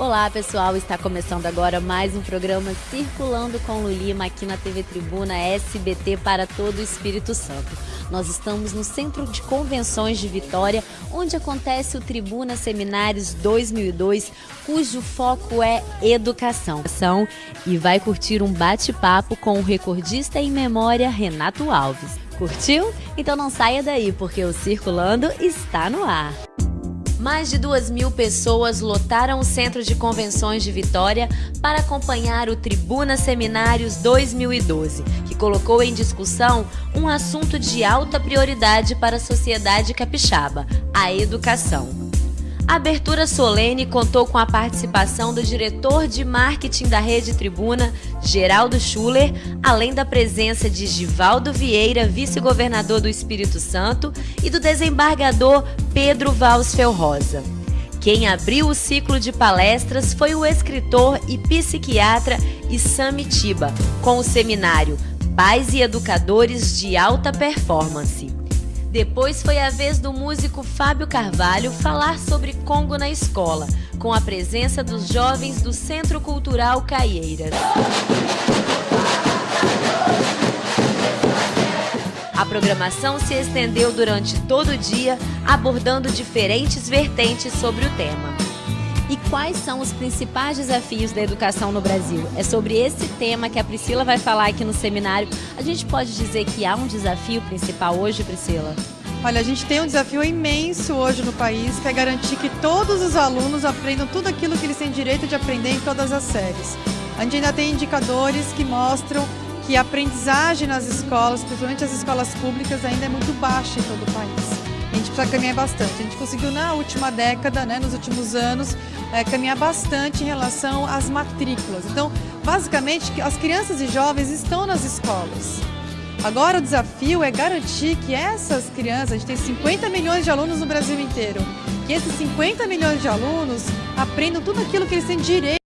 Olá pessoal, está começando agora mais um programa Circulando com Lulima aqui na TV Tribuna SBT para todo o Espírito Santo. Nós estamos no Centro de Convenções de Vitória, onde acontece o Tribuna Seminários 2002, cujo foco é educação. E vai curtir um bate-papo com o recordista em memória Renato Alves. Curtiu? Então não saia daí, porque o Circulando está no ar. Mais de duas mil pessoas lotaram o Centro de Convenções de Vitória para acompanhar o Tribuna Seminários 2012, que colocou em discussão um assunto de alta prioridade para a sociedade capixaba: a educação. A abertura solene contou com a participação do diretor de marketing da Rede Tribuna, Geraldo Schuller, além da presença de Givaldo Vieira, vice-governador do Espírito Santo, e do desembargador Pedro Valsfel Rosa. Quem abriu o ciclo de palestras foi o escritor e psiquiatra Isami Tiba, com o seminário Pais e Educadores de Alta Performance. Depois foi a vez do músico Fábio Carvalho falar sobre Congo na escola, com a presença dos jovens do Centro Cultural Caieiras. A programação se estendeu durante todo o dia, abordando diferentes vertentes sobre o tema. E quais são os principais desafios da educação no Brasil? É sobre esse tema que a Priscila vai falar aqui no seminário. A gente pode dizer que há um desafio principal hoje, Priscila? Olha, a gente tem um desafio imenso hoje no país, que é garantir que todos os alunos aprendam tudo aquilo que eles têm direito de aprender em todas as séries. A gente ainda tem indicadores que mostram que a aprendizagem nas escolas, principalmente as escolas públicas, ainda é muito baixa em todo o país. A gente precisa caminhar bastante. A gente conseguiu na última década, né, nos últimos anos, é, caminhar bastante em relação às matrículas. Então, basicamente, as crianças e jovens estão nas escolas. Agora o desafio é garantir que essas crianças, a gente tem 50 milhões de alunos no Brasil inteiro, que esses 50 milhões de alunos aprendam tudo aquilo que eles têm direito